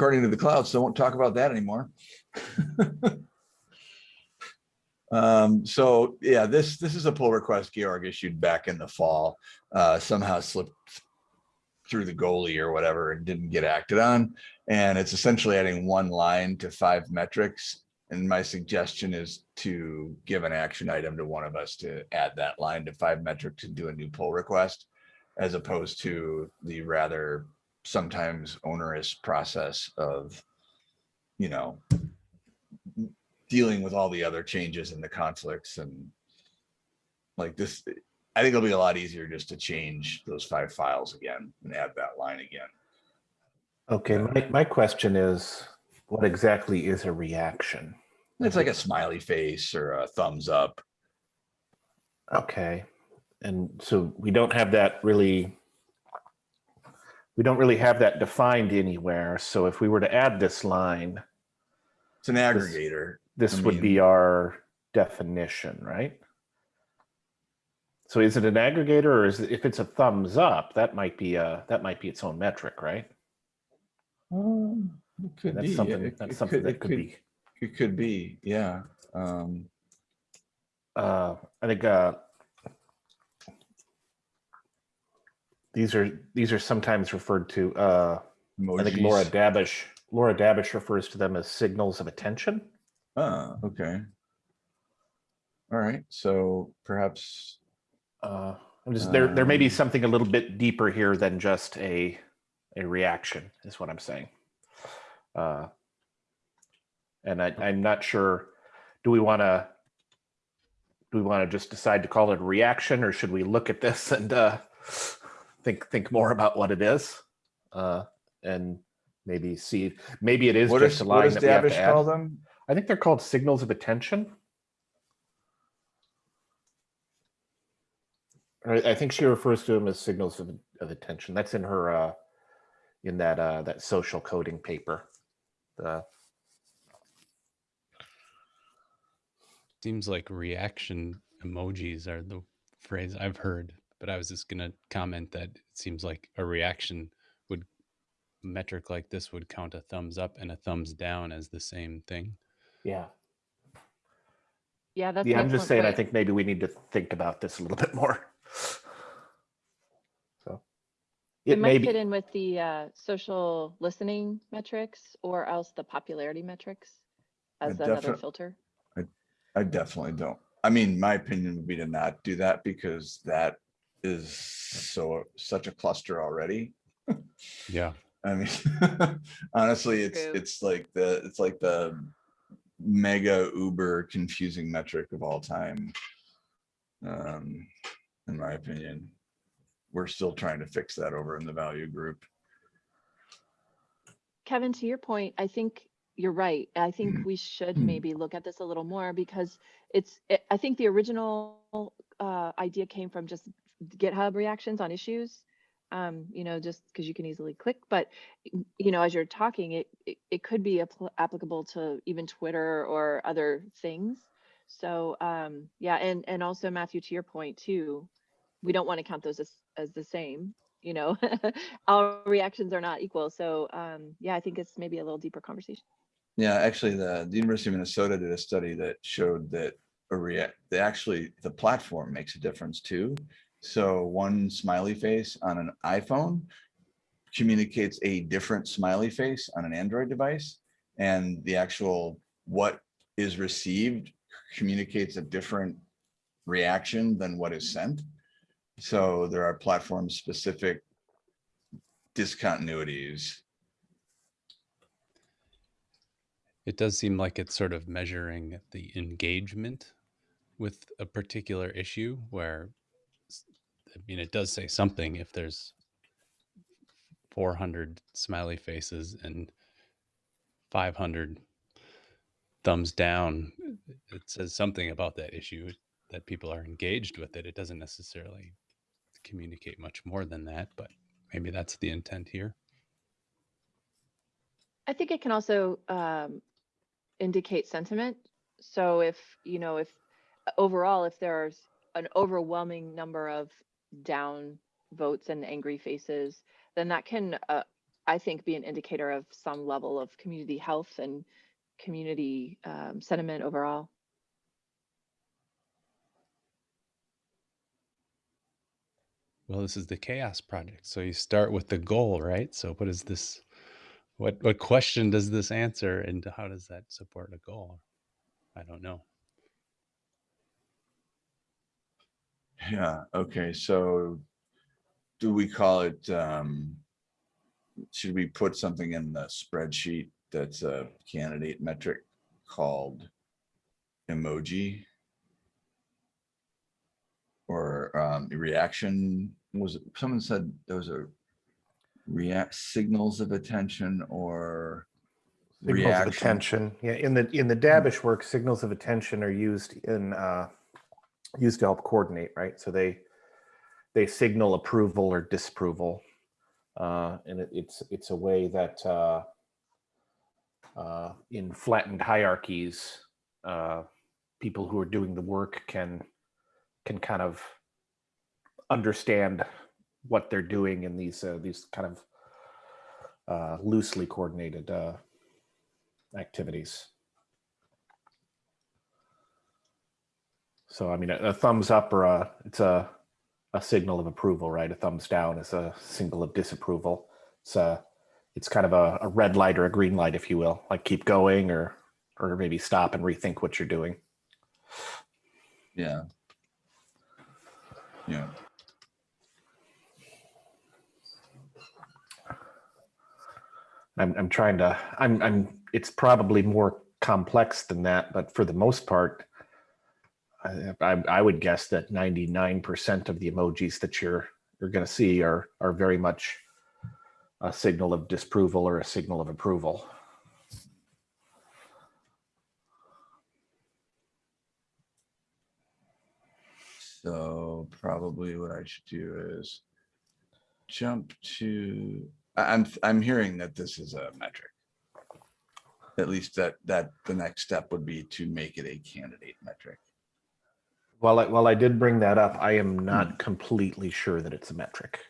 according to the cloud, so I won't talk about that anymore. Um, so yeah, this, this is a pull request Georg issued back in the fall, uh, somehow slipped through the goalie or whatever and didn't get acted on. And it's essentially adding one line to five metrics. And my suggestion is to give an action item to one of us to add that line to five metrics and do a new pull request as opposed to the rather sometimes onerous process of, you know, dealing with all the other changes and the conflicts and like this, I think it'll be a lot easier just to change those five files again and add that line again. Okay, my, my question is, what exactly is a reaction? It's like a smiley face or a thumbs up. Okay, and so we don't have that really, we don't really have that defined anywhere. So if we were to add this line, It's an aggregator. this I would mean- be our definition, right? So is it an aggregator or is it, if it's a thumbs up, that might be a, that might be its own metric, right? Um, It could That's be. yeah, something, it- that's it something it that could be, It could be, yeah. Um, uh, I think, uh, these are, these are sometimes referred to, uh, I think Laura emojis. Dabbish, Laura Dabbish refers to them as signals of attention. Ah, okay. All right, so perhaps, Uh, I'm just, there, there may be Um, something a little bit deeper here than just a, a reaction is what I'm saying. Uh, And I, I'm not sure, do we want to, do we want to just decide to call it a reaction or should we look at this and uh, think, think more about what it is? Uh, And maybe see, maybe it is what just is, a what line does that we have to Dabbish call them? I think they're called signals of attention. I I think she refers to them as signals of, of attention. That's in her, uh, in that, uh, that social coding paper. The, Seems like reaction emojis are the phrase I've heard, but I was just gonna comment that it seems like a reaction would metric like this would count a thumbs up and a thumbs down as the same thing. yeah. Yeah, that's. Yeah, I'm just excellent saying, I think maybe we need to think about this a little bit more. So. It It may might fit in with the uh, social listening metrics or else the popularity metrics I as another defi- filter. I definitely don't. I mean, my opinion would be to not do that because that is so, such a cluster already. Yeah. I mean, honestly, it's, True. it's like the, it's like the mega uber confusing metric of all time. Um, in my opinion, we're still trying to fix that over in the value group. Kevin, to your point, I think you're right. I think Mhm. we should Mhm. maybe look at this a little more because it's, it- I think the original uh, idea came from just GitHub reactions on issues. Um, you know, just because you can easily click, but you know, as you're talking, it it, it could be appl- applicable to even Twitter or other things. So um, yeah, and and also Matthew, to your point too, we don't want to count those as as the same. You know, all reactions are not equal. So um, yeah, I think it's maybe a little deeper conversation. Yeah, actually, the, the University of Minnesota did a study that showed that a react, they actually, the platform makes a difference too. So one smiley face on an iPhone communicates a different smiley face on an Android device. And the actual, what is received communicates a different reaction than what is sent. So there are platform specific discontinuities. It does seem like it's sort of measuring the engagement with a particular issue where, I mean, it does say something if there's 400 smiley faces and 500 thumbs down. It says something about that issue that people are engaged with it. It doesn't necessarily communicate much more than that, but maybe that's the intent here. I think it can also um, indicate sentiment. So if, you know, if overall, if there's an overwhelming number of down votes and angry faces, then that can uh, I think, be an indicator of some level of community health and community um, sentiment overall. Well, this is the CHAOSS project. So you start with the goal, right? So what is this? What what question does this answer, and how does that support a goal? I don't know. Yeah, okay, so do we call it, um, should we put something in the spreadsheet that's a candidate metric called emoji? Or, um, reaction, was, it someone said there was a react signals of attention or Signals of reaction? attention. Yeah, in the in the Dabbish work, signals of attention are used in uh, used to help coordinate, right? So they they signal approval or disapproval, uh, and it, it's it's a way that uh, uh, in flattened hierarchies, uh, people who are doing the work can can kind of understand what they're doing in these uh, these kind of uh, loosely coordinated uh, activities. So I mean, a, a thumbs up or a it's a a signal of approval, right? A thumbs down is a signal of disapproval. It's a it's kind of a, a red light or a green light, if you will, like keep going or or maybe stop and rethink what you're doing. Yeah. Yeah, I'm I'm trying to I'm I'm it's probably more complex than that, but for the most part, I I, would guess that 99% of the emojis that you're you're going to see are are very much a signal of disapproval or a signal of approval. so probably what I should do is jump to, I'm, I'm hearing that this is a metric. At least that, that the next step would be to make it a candidate metric. While I, while I did bring that up, I am hmm. not completely sure that it's a metric.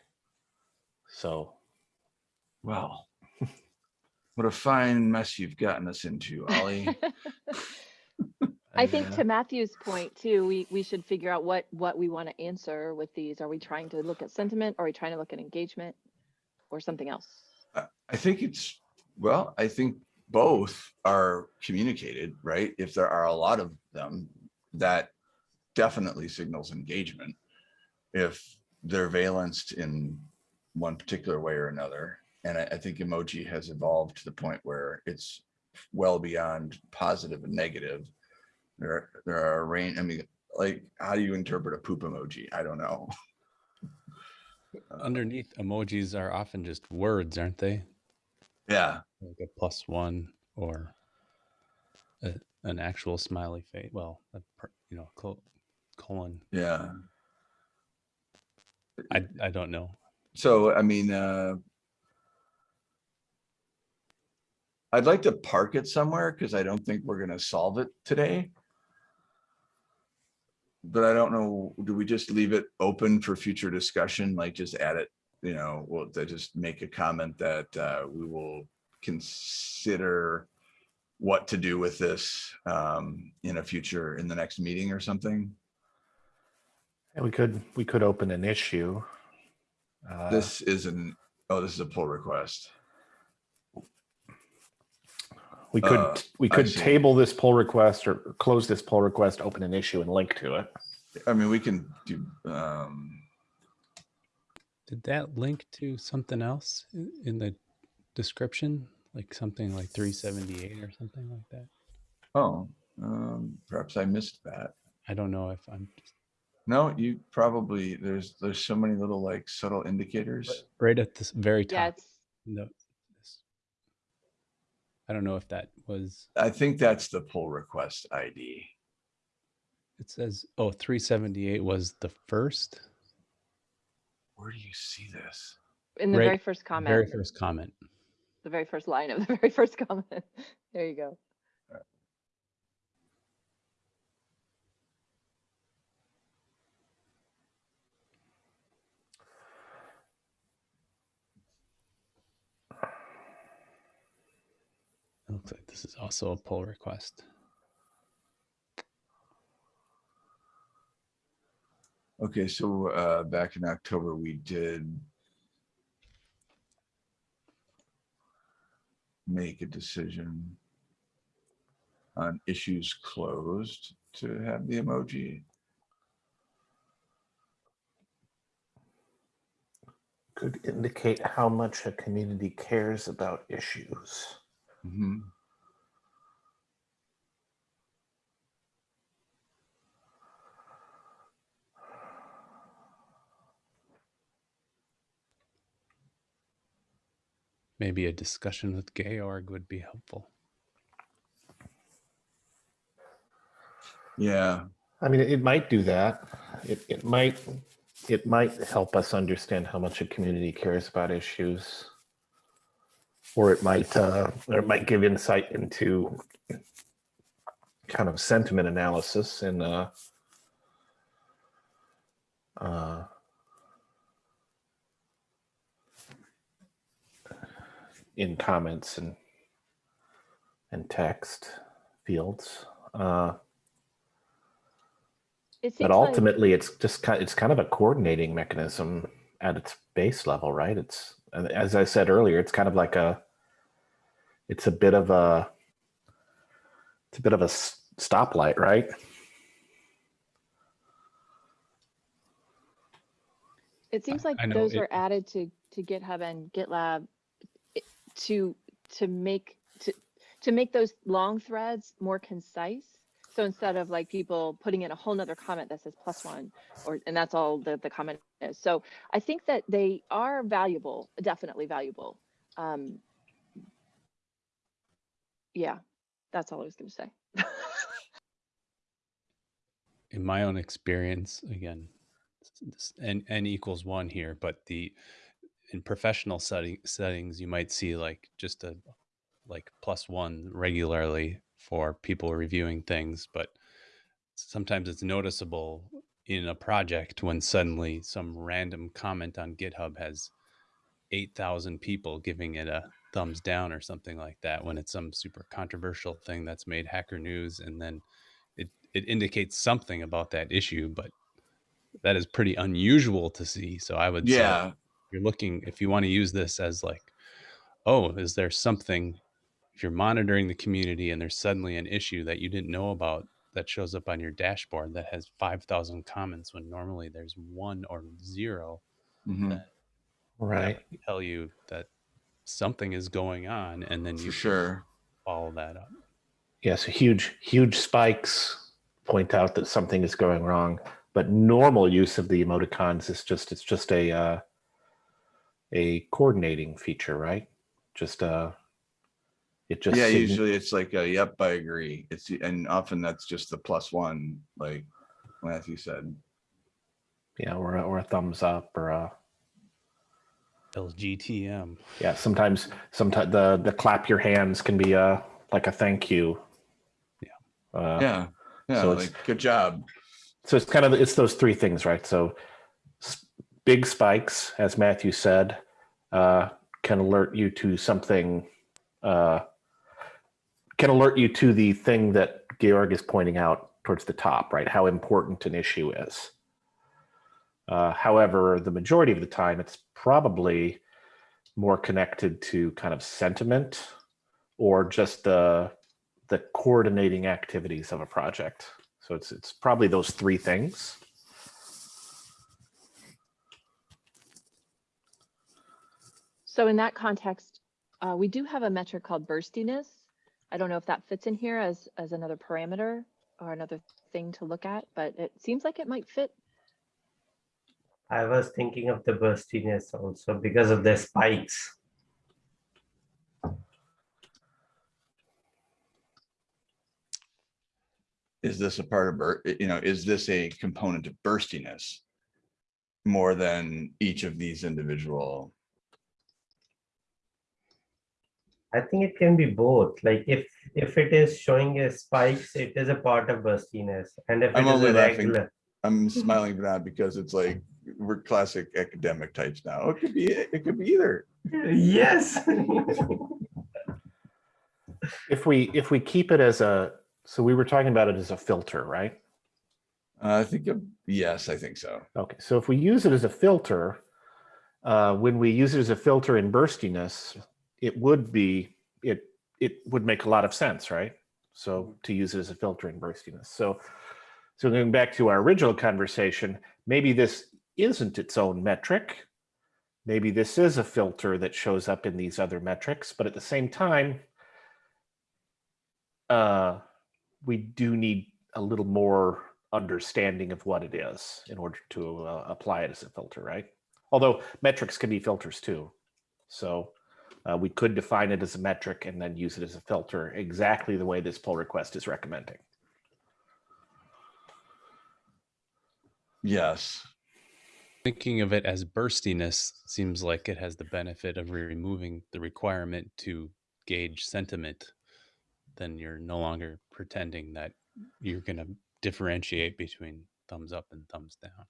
So Well, what a fine mess you've gotten us into, Ollie. I think to Matthew's point too, we, we should figure out what, what we want to answer with these. Are we trying to look at sentiment? Are we trying to look at engagement? Or something else? I I think it's, well, I think both are communicated, right? If there are a lot of them, that definitely signals engagement. If they're valenced in one particular way or another. And I, I think emoji has evolved to the point where it's well beyond positive and negative. There, are- there are a range, I mean, like, how do you interpret a poop emoji? I don't know. Underneath emojis are often just words, aren't they? Yeah, Like a plus one or a, an actual smiley face. Well, a, you know, colon. yeah. I I don't know. So, I mean, uh. I'd like to park it somewhere because I don't think we're gonna solve it today. But I don't know, do we just leave it open for future discussion, like just add it, you know, well, to just make a comment that uh, we will consider. What to do with this um, in a future, in the next meeting or something? And we could we could open an issue. Uh, This is an, oh, this is a pull request. we could uh, we could table this pull request or close this pull request, open an issue, and link to it. I mean, we can do, um, Did that link to something else in, in the description? Like something like 378 or something like that? oh, um, perhaps I missed that. I don't know if I'm No, you probably, there's, there's so many little like subtle indicators. right at this very top. it's, No, I don't know if that was, I think that's the pull request ID. it says, oh, 378 was the first, Where do you see this? in the Right, very first comment, very first comment. the very first line of the very first comment. There you go. It looks like this is also a pull request. Okay, so uh, back in October, we did make a decision on issues closed to have the emoji. Could indicate how much a community cares about issues. Mhm. Maybe a discussion with Georg would be helpful. Yeah, I mean, it might do that. It, it might, it might help us understand how much a community cares about issues. Or it might, uh, or it might give insight into kind of sentiment analysis and, uh, uh, in comments and, and text fields. Uh, It But seems like, ultimately, it's just kind, it's kind of a coordinating mechanism at its base level, right? It's, as I said earlier, it's kind of like a, it's a bit of a, it's a bit of a stoplight, right? it seems like know those it- are added to, to GitHub and GitLab to, to make, to, to make those long threads more concise. So instead of like people putting in a whole nother comment that says plus one, or, and that's all the, the comment is. So I think that they are valuable, definitely valuable. Um, yeah, that's all I was gonna say. in my own experience, again, n n equals one here, but the in professional setting settings, you might see like just a like plus one regularly for people reviewing things, but sometimes it's noticeable in a project when suddenly some random comment on GitHub has 8,000 people giving it a thumbs down or something like that when it's some super controversial thing that's made hacker news and then it it indicates something about that issue but that is pretty unusual to see. So i would yeah, you're looking if you want to use this as like oh is there something if you're monitoring the community and there's suddenly an issue that you didn't know about that shows up on your dashboard that has 5000 comments when normally there's one or zero mhm, that Right. tell you that something is going on and then you sure. follow that up Yes, huge, huge spikes point out that something is going wrong. But normal use of the emoticons is just, it's just a, uh, a coordinating feature, right? Just, uh, it just. Yeah, sign- usually it's like, a, yep, I agree. It's, and often that's just the plus one, like Matthew said. Yeah, or, a- or a thumbs up or a, lgtm yeah, sometimes, sometimes the, the clap your hands can be a, like a thank you. Yeah. Uh, Yeah, yeah, so it's- like, good job. So it's kind of it's those three things, right? So big spikes, as Matthew said, uh, can alert you to something. Uh, can alert you to the thing that Georg is pointing out towards the top, right? How important an issue is. Uh, however, the majority of the time, it's probably more connected to kind of sentiment or just the the coordinating activities of a project. So it's it's probably those three things. So in that context, uh, we do have a metric called burstiness. I don't know if that fits in here as, as another parameter or another thing to look at, but it seems like it might fit. I was thinking of the burstiness also because of the spikes. Is this a part of, bur- you know, is this a component of burstiness? More than each of these individual, I think it can be both. Like if if it is showing a spikes, it is a part of burstiness. And if I'm it is only a laughing. regular, I'm smiling for that because it's like, we're classic academic types now. It could be, it could be either. yes. If we, if we keep it as a, so we were talking about it as a filter, right? I think, uh, yes, I think so. Okay, so if we use it as a filter, uh, when we use it as a filter in burstiness, it would be, it, it would make a lot of sense, right? So to use it as a filter in burstiness. So, so going back to our original conversation, maybe this isn't its own metric. Maybe this is a filter that shows up in these other metrics, but at the same time, uh, we do need a little more understanding of what it is in order to uh, apply it as a filter, right? Although metrics can be filters too. So uh, we could define it as a metric and then use it as a filter exactly the way this pull request is recommending. Yes. Thinking of it as burstiness seems like it has the benefit of removing the requirement to gauge sentiment. Then you're no longer pretending that you're going to differentiate between thumbs up and thumbs down.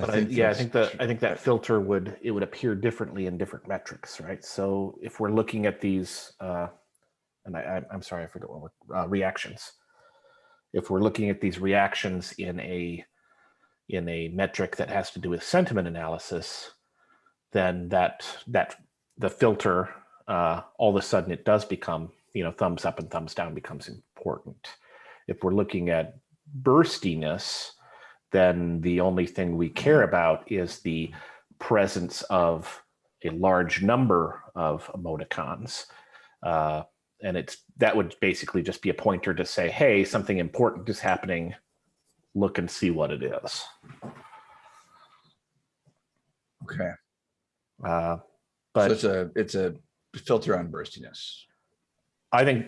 But I, yeah, I think that. I think that filter would it would appear differently in different metrics, right? So if we're looking at these, uh, and I, I'm sorry, I forgot what we're, uh, reactions. If we're looking at these reactions in a in a metric that has to do with sentiment analysis, then that that the filter uh, all of a sudden it does become you know thumbs up and thumbs down becomes important. If we're looking at burstiness, then the only thing we care about is the presence of a large number of emoticons. Uh, and it's that would basically just be a pointer to say, hey, something important is happening. Look and see what it is. Okay. Uh, So but it's a, it's a filter on burstiness. I think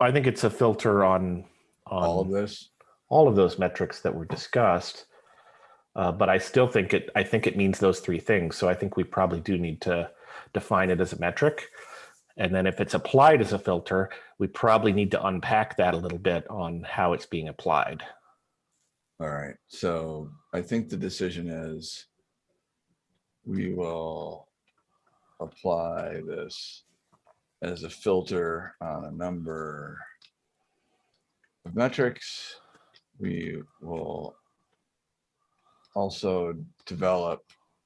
I think it's a filter on on All of this. All of those metrics that were discussed. Uh, but I still think it, I think it means those three things. So I think we probably do need to define it as a metric. And then if it's applied as a filter, we probably need to unpack that a little bit on how it's being applied. All right, so I think the decision is we will apply this as a filter on a number of metrics. We will also develop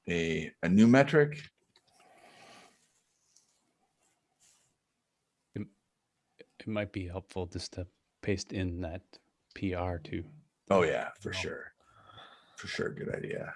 a, a new metric. It it might be helpful just to paste in that PR too. Oh yeah, for No. sure. For sure, good idea.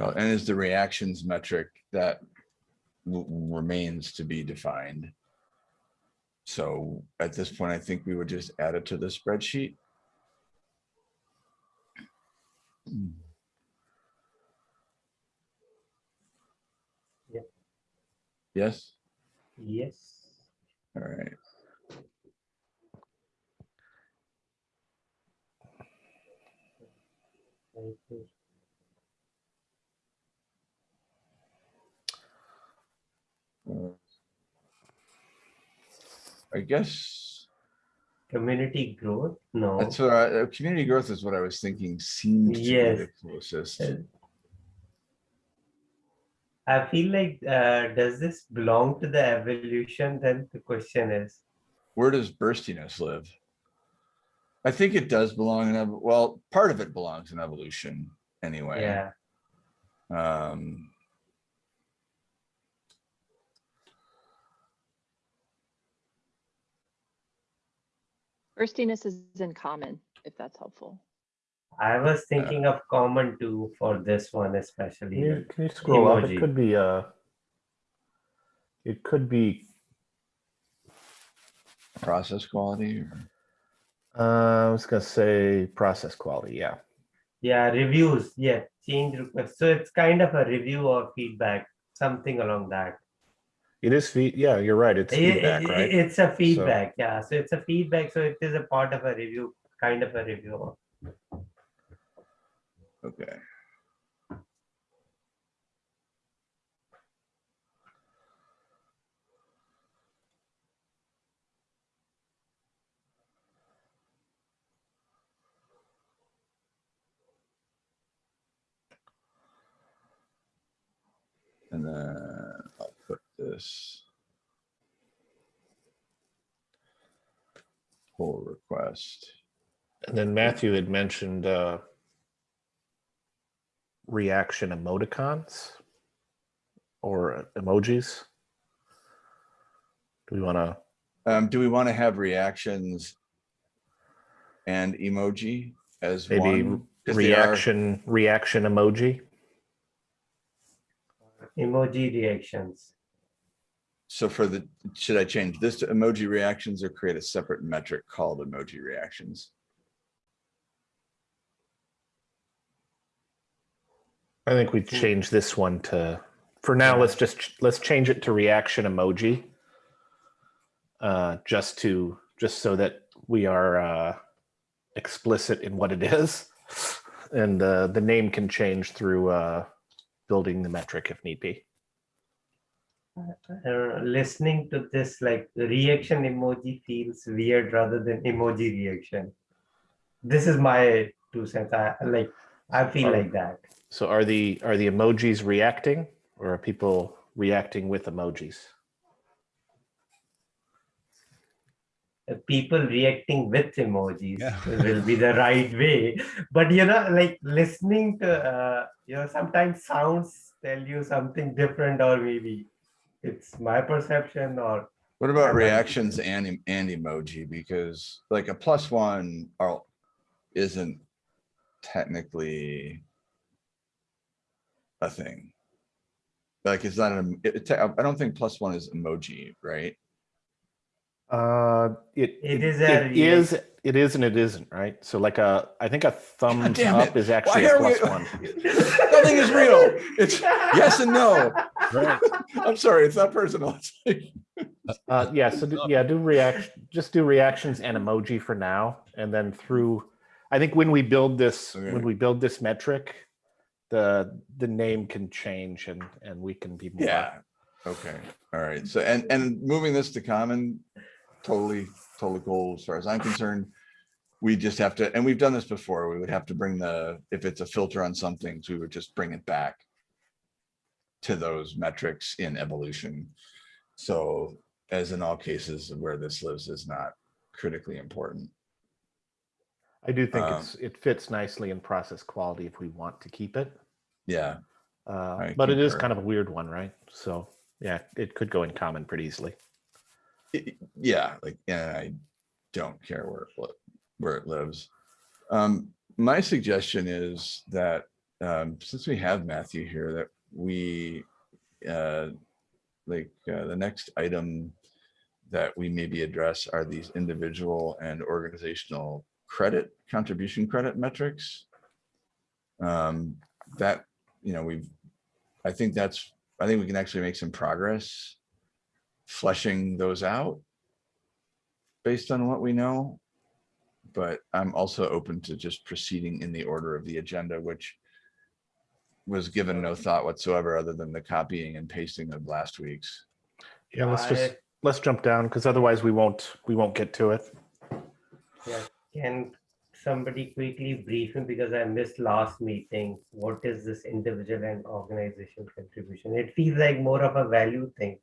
And is the reactions metric that remains to be defined? So at this point, I think we would just add it to the spreadsheet. Yeah. Yes, Yes. all right. Thank you. I guess Community growth? No. that's what I, uh, community growth is what I was thinking seemed to be the closest. Uh, I feel like, uh, does this belong to the evolution? Then the question is, Where does burstiness live? I think it does belong in, well, part of it belongs in evolution anyway. yeah, Um. Burstiness is in common, if that's helpful. I was thinking of common too for this one especially. Can you, can you scroll up? It could be uh it could be Process quality or? uh, I was gonna say process quality, yeah. Yeah, reviews, yeah, change request. So it's kind of a review or feedback, something along that. It is feed. Yeah, you're right. It's it, it, right? It's a feedback. So. Yeah, so it's a feedback. So it is a part of a review, kind of a review. Okay. And then this. Pull request. And then Matthew had mentioned uh, reaction emoticons or emojis. Do we want to? Um, do we want to have reactions and emoji as Maybe one? 'Cause they are- reaction reaction emoji. Emoji reactions. So for the, should I change this to emoji reactions or create a separate metric called emoji reactions? I think we change this one to. For now, let's just let's change it to reaction emoji. Uh, just to just so that we are uh, explicit in what it is, and uh, the name can change through uh, building the metric if need be. Uh, listening to this, like reaction emoji feels weird rather than emoji reaction. This is my two cents. I like. I feel Oh. like that. So are the are the emojis reacting or are people reacting with emojis? People reacting with emojis Yeah. will be the right way. But you know, like listening to, uh, you know, sometimes sounds tell you something different, or maybe it's my perception, or What about reactions and, and emoji? Because like a plus one are, isn't technically a thing. Like it's not, an it, it- I don't think plus one is emoji, right? Uh, it It is a it is it is and it isn't right. So like a I think a thumbs damn up it. is Why actually a are we- plus one. Nothing is real. It's yes and no. Right. I'm sorry, it's not personal. It's like- Uh, yeah, so do, yeah, do react just do reactions and emoji for now, and then through. I think when we build this Okay. when we build this metric, the the name can change and and we can be more. Yeah, okay, all right, so and and moving this to common, totally, totally cool as far as I'm concerned. We just have to, and we've done this before, we would have to bring the, if it's a filter on some things, we would just bring it back. To those metrics in evolution. So as in all cases where this lives is not critically important. I do think Um, it's it fits nicely in process quality if we want to keep it. Yeah, Uh, but it is concur. kind of a weird one, right? So yeah, it could go in common pretty easily. it- yeah, like, and I don't care where it, where it lives. Um, my suggestion is that, um, since we have Matthew here, that we, uh, like, uh, the next item that we maybe address are these individual and organizational credit, contribution credit metrics. Um, that, you know, we've, I think that's, I think we can actually make some progress fleshing those out based on what we know. But I'm also open to just proceeding in the order of the agenda, which was given no thought whatsoever other than the copying and pasting of last week's. Yeah, let's just I- let's jump down because otherwise we won't we won't get to it. Yeah, can somebody quickly brief me because I missed last meeting? What is this individual and organization contribution? It feels like more of a value thing.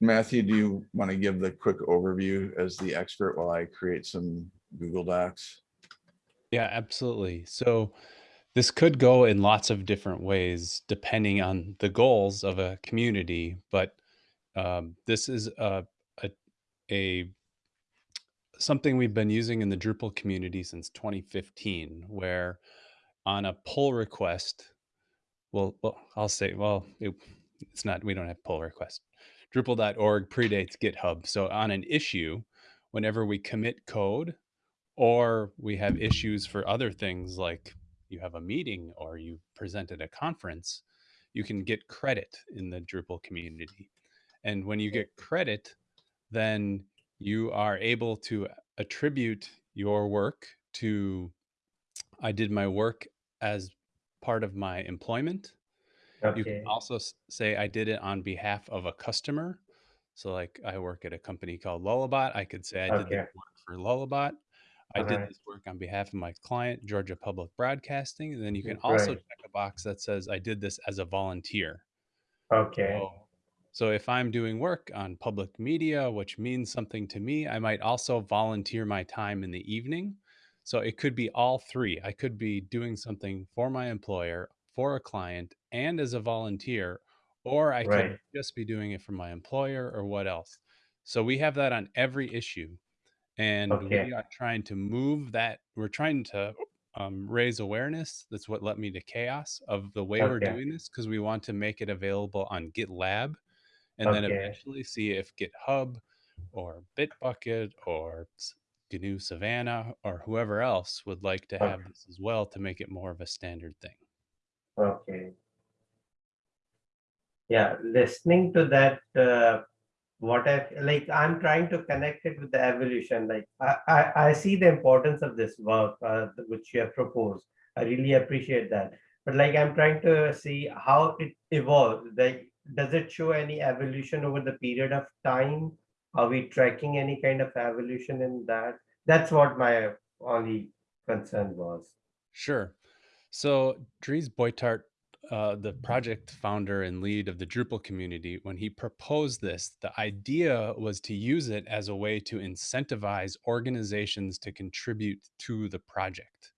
Matthew, do you want to give the quick overview as the expert while I create some Google Docs? Yeah, absolutely. So this could go in lots of different ways depending on the goals of a community, but um, this is a, a a something we've been using in the Drupal community since 2015, where on a pull request, well, well I'll say, well, it, it's not, we don't have pull request. Drupal.org predates GitHub. So on an issue, whenever we commit code or we have issues for other things like you have a meeting or you present at a conference, you can get credit in the Drupal community. And when you get credit, then you are able to attribute your work to I did my work as part of my employment. You can also say I did it on behalf of a customer. So like I work at a company called Lullabot. I could say I did Okay. this work for Lullabot. I did this work on behalf of my client, Georgia Public Broadcasting. And then you can also Right. check a box that says I did this as a volunteer. Okay. So, so if I'm doing work on public media, which means something to me, I might also volunteer my time in the evening. So it could be all three. I could be doing something for my employer, for a client, and as a volunteer, or I could just be doing it for my employer or what else. So we have that on every issue. And Okay. we are trying to move that. We're trying to um, raise awareness. That's what led me to CHAOSS of the way we're doing this because we want to make it available on GitLab and then eventually see if GitHub or Bitbucket or GNU Savannah or whoever else would like to have Okay. this as well to make it more of a standard thing. Okay. Yeah, listening to that, uh, what I like, I'm trying to connect it with the evolution. Like, I, I, I see the importance of this work, uh, which you have proposed. I really appreciate that. But like, I'm trying to see how it evolves. Like, does it show any evolution over the period of time? Are we tracking any kind of evolution in that? That's what my only concern was. Sure. So Dries Buytaert, uh, the project founder and lead of the Drupal community, when he proposed this, the idea was to use it as a way to incentivize organizations to contribute to the project.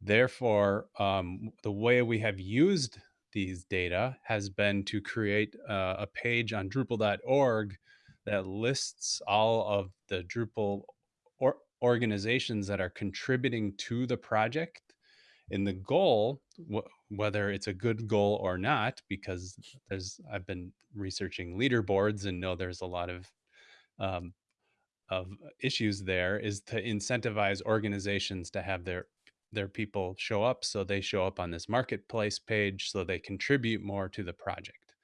Therefore, um, the way we have used these data has been to create uh, a page on Drupal.org that lists all of the Drupal or organizations that are contributing to the project. And the goal, wh- whether it's a good goal or not, because there's I've been researching leaderboards and know there's a lot of um, of issues there, is to incentivize organizations to have their their people show up so they show up on this marketplace page so they contribute more to the project.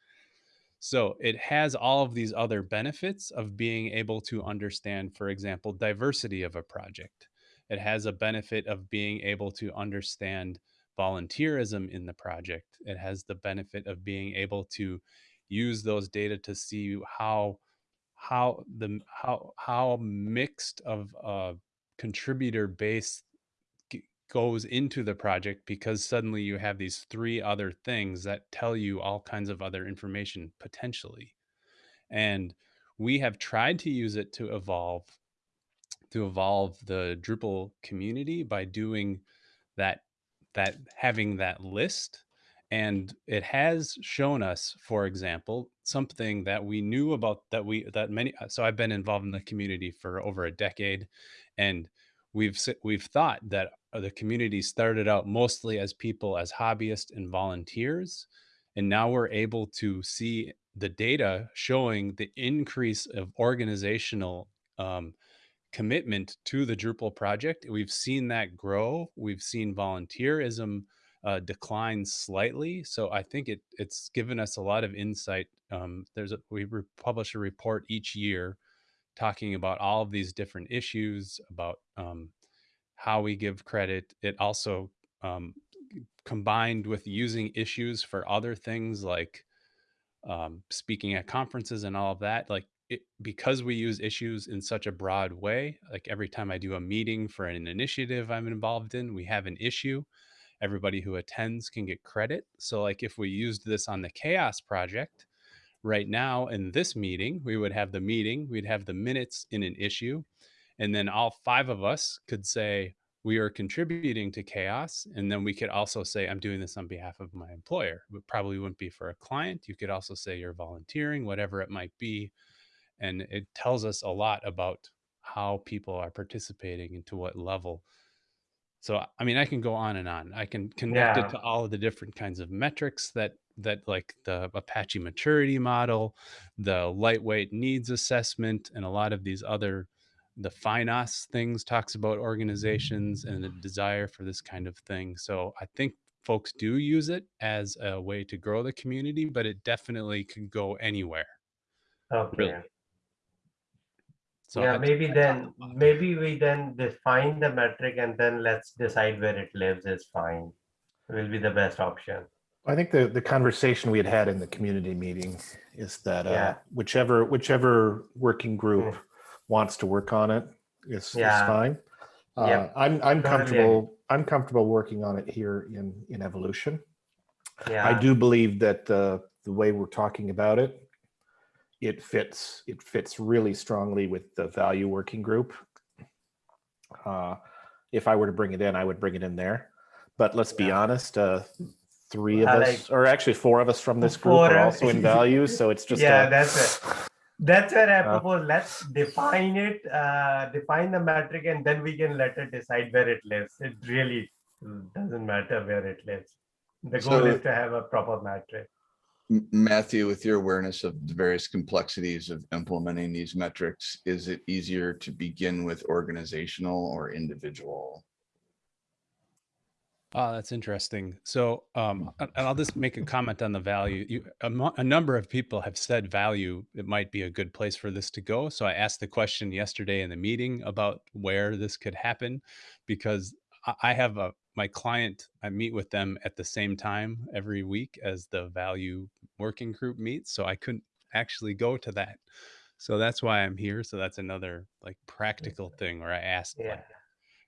So it has all of these other benefits of being able to understand, for example, diversity of a project. It has a benefit of being able to understand volunteerism in the project. It has the benefit of being able to use those data to see how how the how how mixed of a contributor base goes into the project because suddenly you have these three other things that tell you all kinds of other information potentially and we have tried to use it to evolve to evolve the drupal community by doing that that having that list. And it has shown us for example something that we knew about that we that many so i've been involved in the community for over a decade and we've we've thought that uh, the community started out mostly as people as hobbyists and volunteers and now we're able to see the data showing the increase of organizational um, commitment to the Drupal project. We've seen that grow. We've seen volunteerism uh, decline slightly. So I think it it's given us a lot of insight. Um, there's a, we publish a report each year talking about all of these different issues about um, how we give credit. It also um, combined with using issues for other things like um, speaking at conferences and all of that like it, because we use issues in such a broad way like every time i do a meeting for an initiative i'm involved in we have an issue everybody who attends can get credit. So like if we used this on the CHAOSS project right now in this meeting we would have the meeting we'd have the minutes in an issue and then all five of us could say we are contributing to CHAOSS and then we could also say i'm doing this on behalf of my employer. It probably wouldn't be for a client you could also say you're volunteering whatever it might be and it tells us a lot about how people are participating and to what level so i mean i can go on and on i can connect Yeah. it to all of the different kinds of metrics that that like the apache maturity model the lightweight needs assessment and a lot of these other the finos things talks about organizations and the desire for this kind of thing so i think folks do use it as a way to grow the community but it definitely could go anywhere Okay. So Yeah, maybe then, maybe we then define the metric and then let's decide where it lives is fine. Will be the best option. I think the, the conversation we had had in the community meeting is that uh, whichever whichever working group wants to work on it is, is fine. Uh, Yep. I'm I'm Totally comfortable. I'm comfortable working on it here in in evolution. Yeah. I do believe that uh, the way we're talking about it, it fits. It fits really strongly with the value working group. Uh, if I were to bring it in, I would bring it in there. But let's be Yeah. honest, uh, three of I us, or actually four of us from this group, are also in values. So it's just Yeah, a- that's it. That's where I Uh, propose, let's define it, uh, define the metric and then we can let it decide where it lives. It really doesn't matter where it lives. The goal So- is to have a proper metric. Matthew, with your awareness of the various complexities of implementing these metrics, is it easier to begin with organizational or individual? Oh, that's interesting. So, um, and and I'll just make a comment on the value. You, a, a number of people have said value. It might be a good place for this to go. So I asked the question yesterday in the meeting about where this could happen, because I- I have a my client. I meet with them at the same time every week as the value working group meets. So I couldn't actually go to that. So that's why I'm here. So that's another like practical thing where I asked, Yeah. like,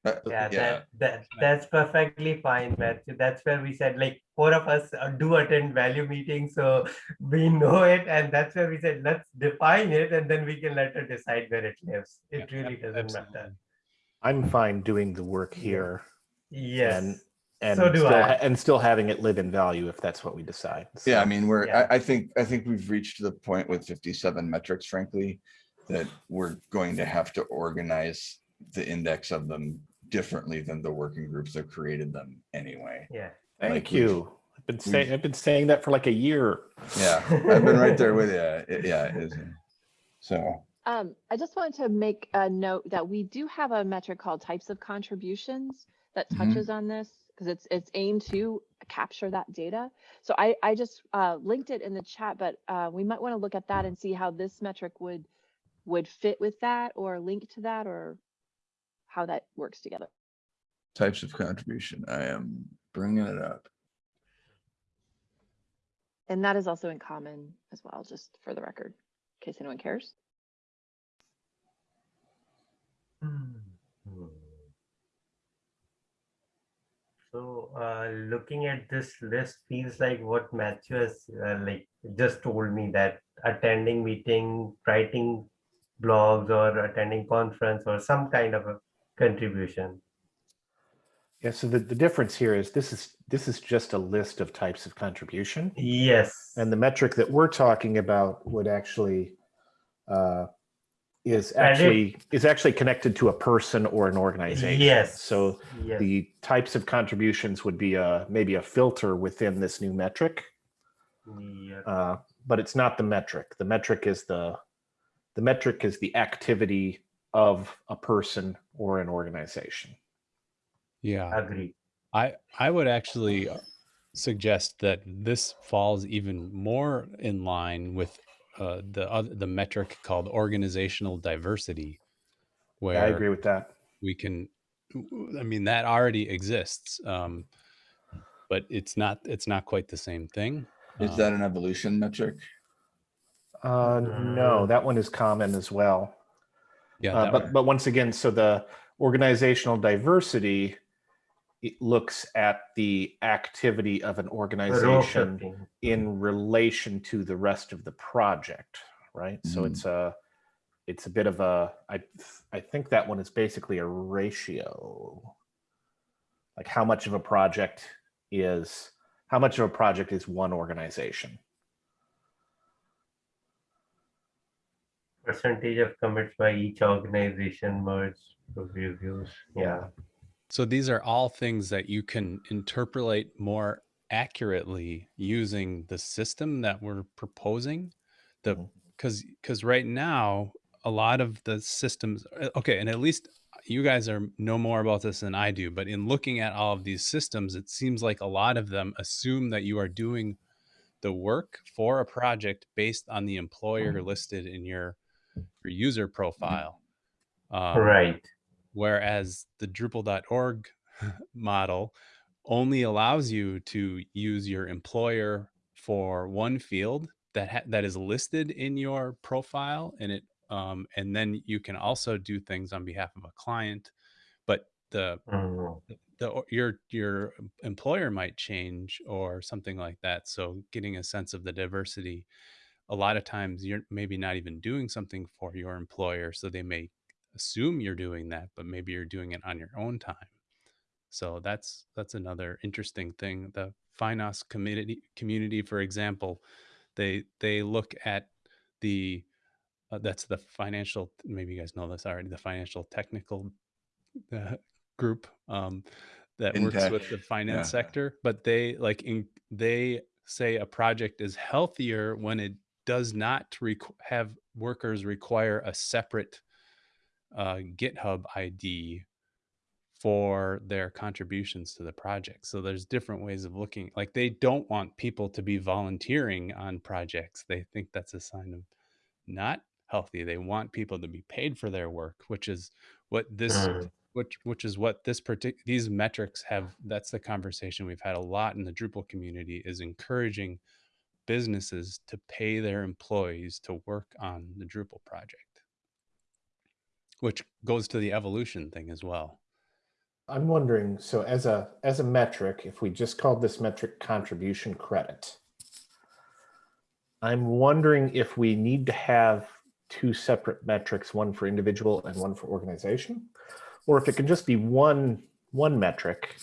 Uh, Yeah, Yeah, that, that, that's perfectly fine, Matthew. That's where we said like four of us uh, do attend value meetings, so we know it. And that's where we said, let's define it and then we can let her decide where it lives. It yeah, really doesn't matter. I'm fine doing the work Yeah. here Yes. and So do still I. and still having it live in value if that's what we decide. Yeah, I mean, we're, Yeah. I, I think, I think we've reached the point with fifty-seven metrics, frankly, that we're going to have to organize the index of them differently than the working groups that created them anyway. Yeah. Thank like you. I've been saying I've been saying that for like a year. Yeah, I've been right there with you. It- Yeah, it is. So, Um, I just wanted to make a note that we do have a metric called types of contributions that Mhm. touches on this because it's it's aimed to capture that data. So I I just uh, linked it in the chat, but uh, we might want to look at that and see how this metric would would fit with that or link to that or how that works together. types of contribution, I am bringing it up. And that is also in common as well, just for the record, in case anyone cares. Hmm. So, uh, looking at this list feels like what Matthew has, uh, like, just told me that attending meeting, writing blogs or attending conference or some kind of a contribution. Yeah, so the, the difference here is this is this is just a list of types of contribution. Yes. And the metric that we're talking about would actually uh, is actually is actually connected to a person or an organization. Yes. So yes. the types of contributions would be a maybe a filter within this new metric, Yeah. uh, but it's not the metric. The metric is the the metric is the activity of a person or an organization. Yeah. Agree. I I would actually uh, suggest that this falls even more in line with uh, the other, the metric called organizational diversity, where I agree with that. we can. I mean that already exists, um, but it's not it's not quite the same thing. Is Um, that an evolution metric? Uh, no, that one is common as well. yeah, Uh, but one. but once again, so the organizational diversity it looks at the activity of an organization in relation to the rest of the project, right? So Mhm. it's a it's a bit of a I I think that one is basically a ratio. Like how much of a project is how much of a project is one organization? Percentage of commits by each organization merged reviews. Yeah. So these are all things that you can interpolate more accurately using the system that we're proposing. The because because right now a lot of the systems uh, okay, and at least you guys are know more about this than I do, but in looking at all of these systems, it seems like a lot of them assume that you are doing the work for a project based on the employer listed in your your user profile. Um, Right. Whereas the Drupal.org model only allows you to use your employer for one field that ha- that is listed in your profile, and it um, and then you can also do things on behalf of a client, but the Mm. the your your employer might change or something like that so getting a sense of the diversity a lot of times you're maybe not even doing something for your employer so they may assume you're doing that but maybe you're doing it on your own time. So that's that's another interesting thing. The finance community community for example they they look at the uh, that's the financial maybe you guys know this already the financial technical uh, group um, that works with the finance yeah. sector but they like in, they say a project is healthier when it does not requ- have workers require a separate uh, github id for their contributions to the project. So there's different ways of looking like they don't want people to be volunteering on projects. They think that's a sign of not healthy. They want people to be paid for their work which is what this Mm. which which is what this particular these metrics have that's the conversation we've had a lot in the drupal community is encouraging businesses to pay their employees to work on the drupal project which goes to the evolution thing as well I'm wondering, so as a, as a metric, if we just called this metric contribution credit, I'm wondering if we need to have two separate metrics, one for individual and one for organization, or if it can just be one, one metric,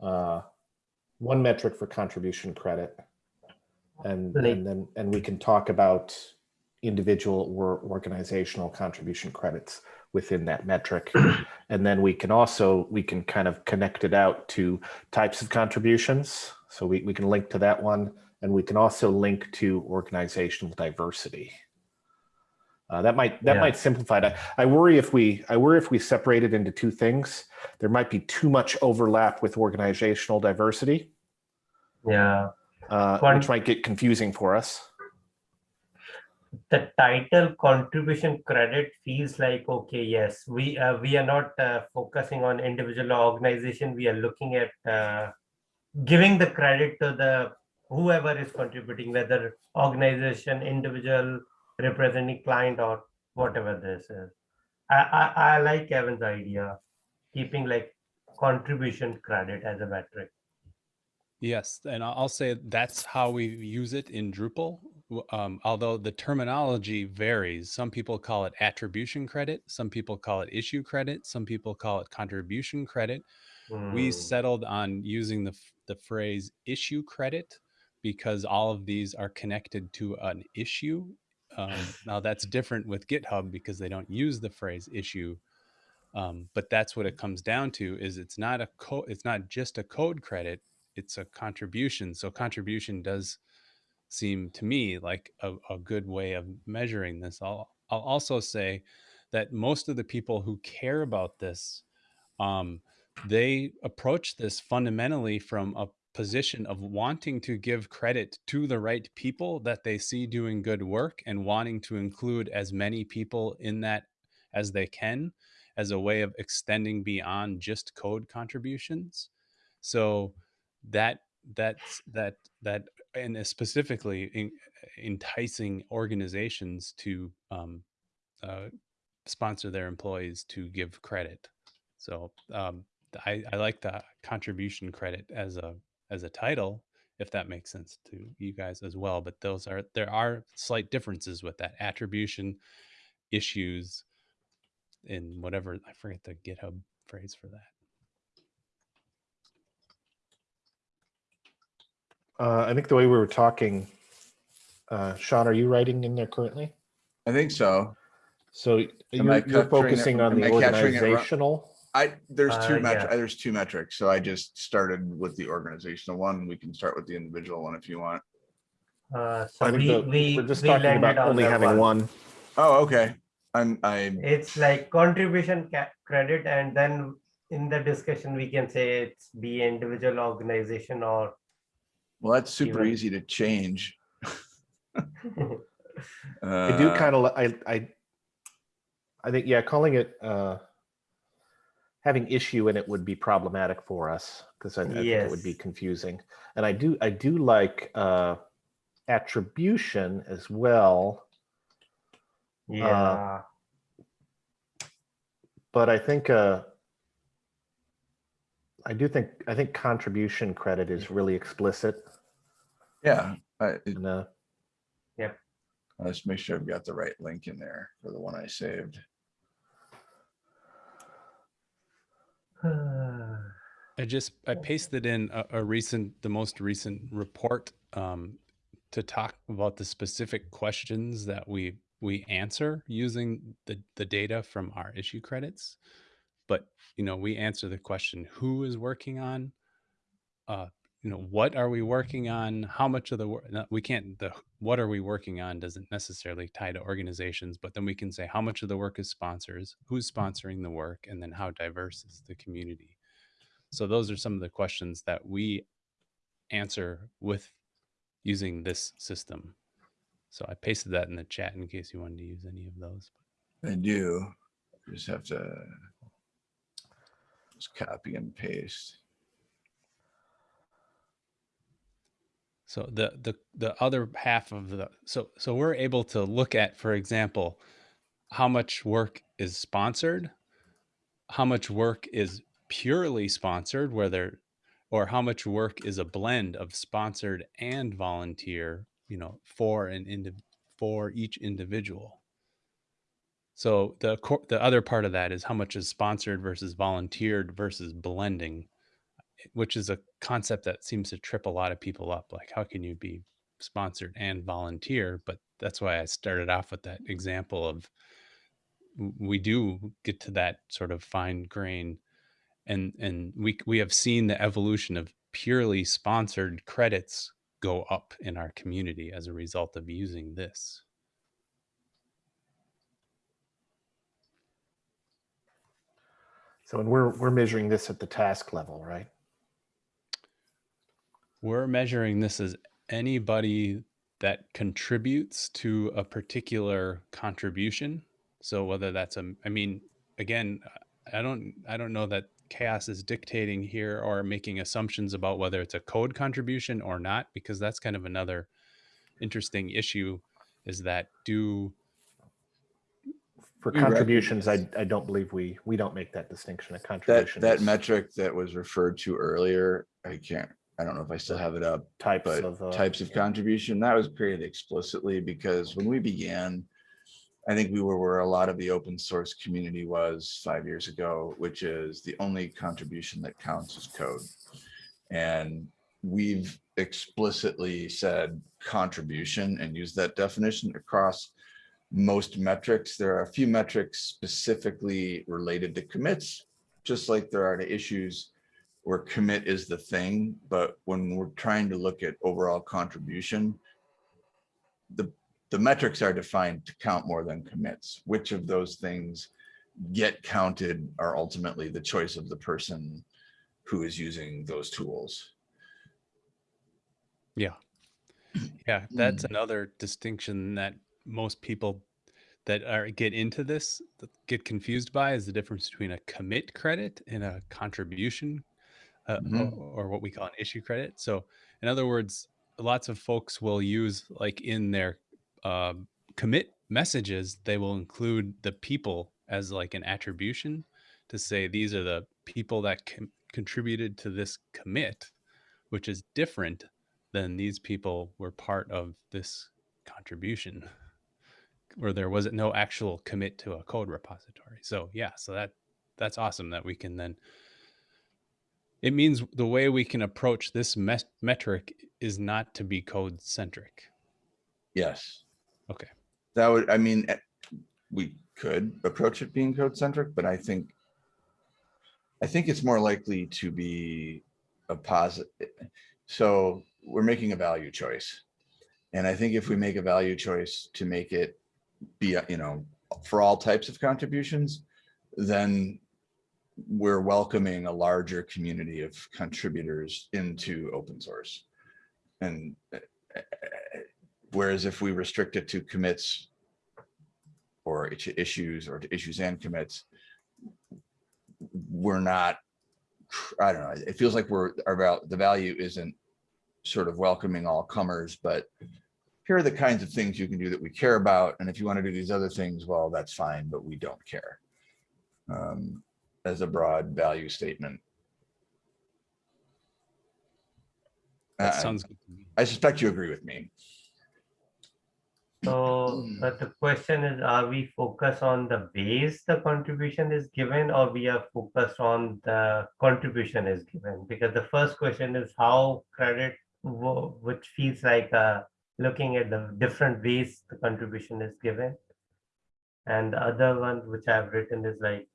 uh, one metric for contribution credit. And, and then, and we can talk about individual or organizational contribution credits within that metric. And then we can also, we can kind of connect it out to types of contributions. So we, we can link to that one and we can also link to organizational diversity. Uh, that might, that Yeah. might simplify that. I worry if we, I worry if we separate it into two things, there might be too much overlap with organizational diversity, Yeah. uh, which might get confusing for us. The title contribution credit feels like okay yes we uh, we are not uh, focusing on individual organization. We are looking at uh, giving the credit to the whoever is contributing whether organization individual representing client or whatever this is. I i, I like kevin's idea keeping like contribution credit as a metric. Yes, and I'll say that's how we use it in Drupal. Um, although the terminology varies, some people call it attribution credit, some people call it issue credit, some people call it contribution credit. We Hmm. settled on using the the phrase issue credit because all of these are connected to an issue. Um, now that's different with GitHub because they don't use the phrase issue. Um, but that's what it comes down to is it's not a co- it's not just a code credit it's a contribution so contribution does seem to me like a, a good way of measuring this. I'll, I'll also say that most of the people who care about this um, they approach this fundamentally from a position of wanting to give credit to the right people that they see doing good work and wanting to include as many people in that as they can as a way of extending beyond just code contributions. So that that's that that and specifically in, enticing organizations to um, uh, sponsor their employees to give credit. So um, I, I like the contribution credit as a as a title if that makes sense to you guys as well but those are there are slight differences with that. Attribution issues in whatever i forget the github phrase for that Uh, I think the way we were talking, uh, Sean, are you writing in there currently? I think so. So Am you're, you're capturing it focusing on the I capturing it ru- organizational. I, there's Uh, two metrics, yeah. there's two metrics. So I just started with the organizational one. We can start with the individual one if you want. uh, so I think we, the- we we're just we talking landed about on only having one. Oh, okay. I'm, I, It's like contribution credit, and then in the discussion, we can say it's be individual organization or well, that's super Even- easy to change. I do Uh, kind of, I, I, I think, yeah, calling it, uh, having issue in it would be problematic for us because I, I think it would be confusing. And I do, I do like, uh, attribution as well. yeah, but I think uh, I do think, I think contribution credit is really explicit. Yeah, I, it- And, uh, let's make sure I've got the right link in there for the one I saved. I just I pasted in a, a recent, the most recent report um, to talk about the specific questions that we we answer using the the data from our issue credits. But you know, we answer the question: Who is working on? Uh, you know, what are we working on? How much of the work? We can't. The what are we working on doesn't necessarily tie to organizations, but then we can say how much of the work is sponsors, who's sponsoring the work, and then how diverse is the community. So those are some of the questions that we answer with using this system. So I pasted that in the chat in case you wanted to use any of those. I do. Just have to just copy and paste. So the the the other half of the so so we're able to look at, for example, how much work is sponsored, how much work is purely sponsored, whether or how much work is a blend of sponsored and volunteer, you know, for an indiv- for each individual. So the cor- the other part of that is how much is sponsored versus volunteered versus blending, which is a concept that seems to trip a lot of people up. Like, how can you be sponsored and volunteer? But that's why I started off with that example of we do get to that sort of fine grain and and we we have seen the evolution of purely sponsored credits go up in our community as a result of using this. So, and we're, we're measuring this at the task level, right? We're measuring this as anybody that contributes to a particular contribution. So whether that's a, I mean, again, I don't, I don't know that CHAOSS is dictating here or making assumptions about whether it's a code contribution or not, because that's kind of another interesting issue. Is that do For We contributions, I, I don't believe we, we don't make that distinction. A That, contribution that is metric that was referred to earlier, I can't, I don't know if I still have it up, Types but of. uh, types of contribution, that was created explicitly because when we began, I think we were where a lot of the open source community was five years ago, which is the only contribution that counts as code. And we've explicitly said contribution and used that definition across most metrics. There are a few metrics specifically related to commits, just like there are to issues where commit is the thing, but when we're trying to look at overall contribution, the, the metrics are defined to count more than commits. Which of those things get counted are ultimately the choice of the person who is using those tools. Yeah. Yeah, that's hmm. another distinction that most people that are get into this get confused by is the difference between a commit credit and a contribution uh, Mhm. or, or what we call an issue credit. So, in other words, lots of folks will use like in their um commit messages, they will include the people as like an attribution to say these are the people that com- contributed to this commit, which is different than these people were part of this contribution where there was no actual commit to a code repository. So yeah, so that that's awesome that we can then it means the way we can approach this mes- metric is not to be code centric. Yes. Okay. That would, I mean, eh, we could approach it being code centric, but I think I think it's more likely to be a positive. So we're making a value choice. And I think if we make a value choice to make it be, you know, for all types of contributions, then we're welcoming a larger community of contributors into open source. And eh, eh, whereas if we restrict it to commits or to issues or to issues and commits, we're not, I don't know, it feels like we're, about the value isn't sort of welcoming all comers, but here are the kinds of things you can do that we care about. And if you want to do these other things, well, that's fine, but we don't care. Um, as a broad value statement. That Uh, sounds good. I suspect you agree with me. So, but the question is, are we focused on the ways the contribution is given or we are focused on the contribution is given? Because the first question is how credit, which feels like uh, looking at the different ways the contribution is given. And the other one which I've written is like,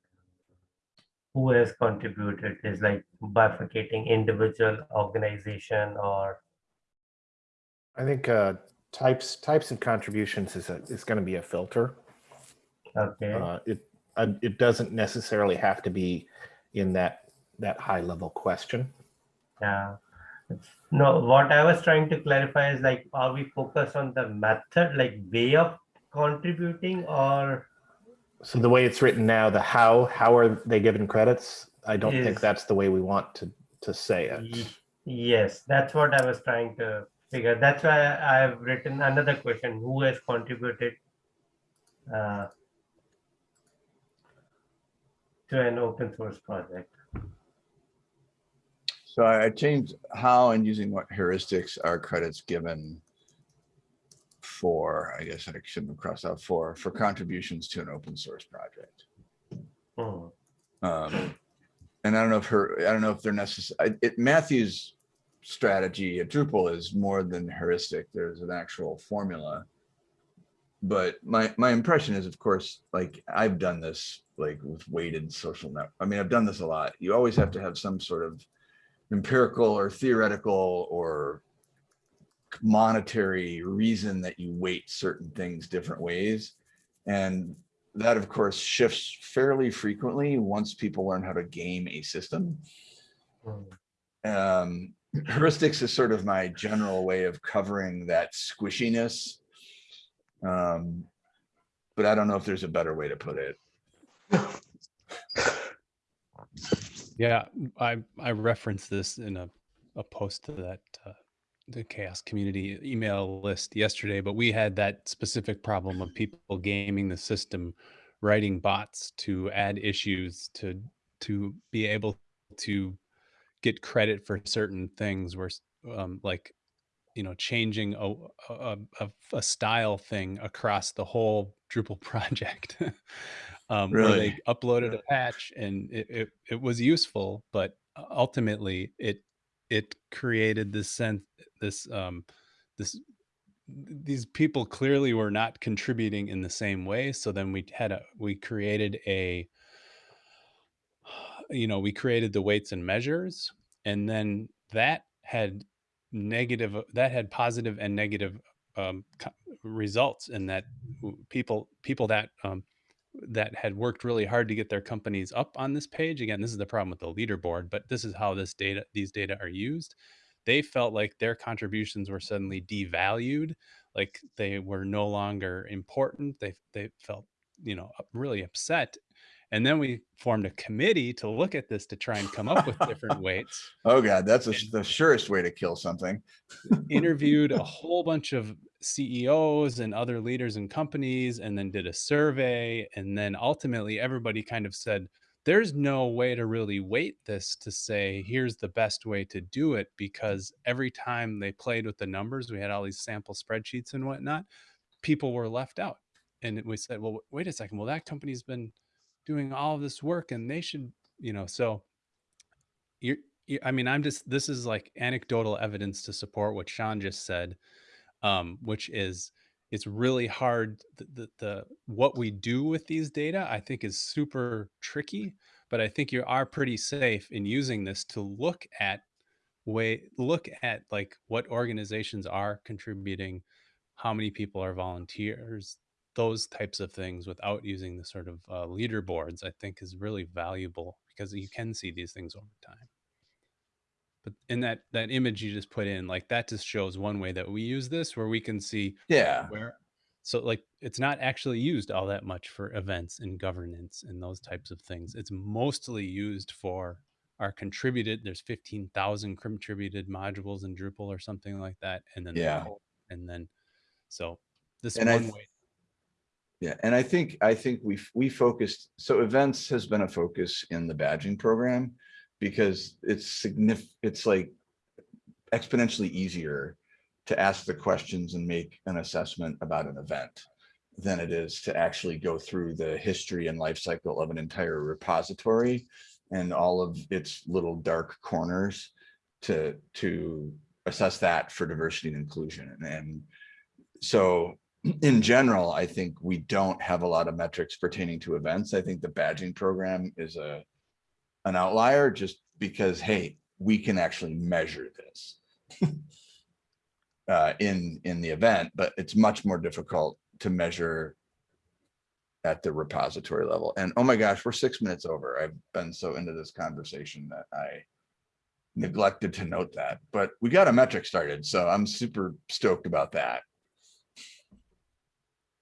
who has contributed is like bifurcating individual organization or, I think uh, types types and contributions is a, is going to be a filter. okay. Uh, it uh, it doesn't necessarily have to be in that that high level question. Yeah. No, what I was trying to clarify is like, are we focused on the method, like way of contributing or? So the way it's written now, the how how are they given credits? I don't think that's the way we want to to say it. Yes, that's what I was trying to figure. That's why I've written another question, who has contributed uh, to an open source project? So I changed how and using what heuristics are credits given for, I guess I shouldn't have crossed out for, for contributions to an open source project. Hmm, Um, and I don't know if her, I don't know if they're necessary, it, Matthew's strategy at Drupal is more than heuristic. There's an actual formula. But my, my impression is, of course, like I've done this like with weighted social net. I mean, I've done this a lot. You always have to have some sort of empirical or theoretical or monetary reason that you weight certain things different ways. And that of course shifts fairly frequently once people learn how to game a system. Um, heuristics is sort of my general way of covering that squishiness. Um, but I don't know if there's a better way to put it. Yeah, I I referenced this in a a post to that uh, the CHAOSS community email list yesterday, but we had that specific problem of people gaming the system, writing bots to add issues to to be able to get credit for certain things where um, like you know changing a, a, a, a style thing across the whole Drupal project. Um, where they uploaded a patch and it, it, it was useful, but ultimately it it created this sense this um this these people clearly were not contributing in the same way so then we had a we created a you know we created the weights and measures and then that had negative that had positive and negative um, results in that people people that um, that had worked really hard to get their companies up on this page again this is the problem with the leaderboard but this is how this data these data are used they felt like their contributions were suddenly devalued like they were no longer important they they felt you know really upset and then we formed a committee to look at this to try and come up with different weights Oh God, that's a- the surest way to kill something. interviewed a whole bunch of CEOs and other leaders in companies and then did a survey and then ultimately everybody kind of said there's no way to really weight this to say here's the best way to do it because every time they played with the numbers we had all these sample spreadsheets and whatnot people were left out. And we said well wait a second. Well that company's been doing all this work and they should you know so you're you- I mean, I'm just this is like anecdotal evidence to support what Sean just said, um, which is it's really hard. The, the, the what we do with these data, I think, is super tricky. But I think you are pretty safe in using this to look at way look at like what organizations are contributing, how many people are volunteers, those types of things without using the sort of uh, leaderboards. I think is really valuable because you can see these things over time but in that that image you just put in like that just shows one way that we use this where we can see Yeah. where so like it's not actually used all that much for events and governance and those types of things it's mostly used for our contributed there's 15,000 contributed modules in Drupal or something like that and then the Yeah. and then so this And I one th- way Yeah, and I think, I think we, we focused, so events has been a focus in the badging program because it's significant, it's like exponentially easier to ask the questions and make an assessment about an event than it is to actually go through the history and life cycle of an entire repository and all of its little dark corners to, to assess that for diversity and inclusion. And, and so in general, I think we don't have a lot of metrics pertaining to events. I think the badging program is a an outlier just because, hey, we can actually measure this uh, in in the event, but it's much more difficult to measure at the repository level. And oh my gosh, we're six minutes over. I've been so into this conversation that I neglected to note that, but we got a metric started, so I'm super stoked about that.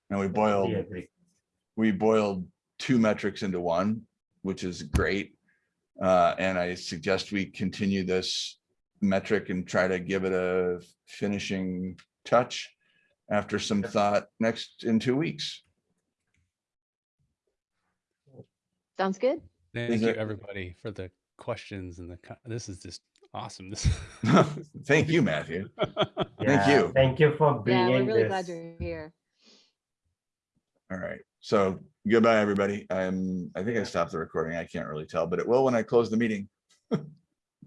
And we boiled We we boiled two metrics into one, which is great. Uh, and I suggest we continue this metric and try to give it a finishing touch after some thought next in two weeks. Sounds good? Thank Is you, it- everybody, for the questions and the, this is just awesome. This. Thank you, Matthew. Thank you. Thank you for being Yeah, we're bringing really glad you're here. All right. So goodbye, everybody. I'm, I think I stopped the recording. I can't really tell, but it will when I close the meeting.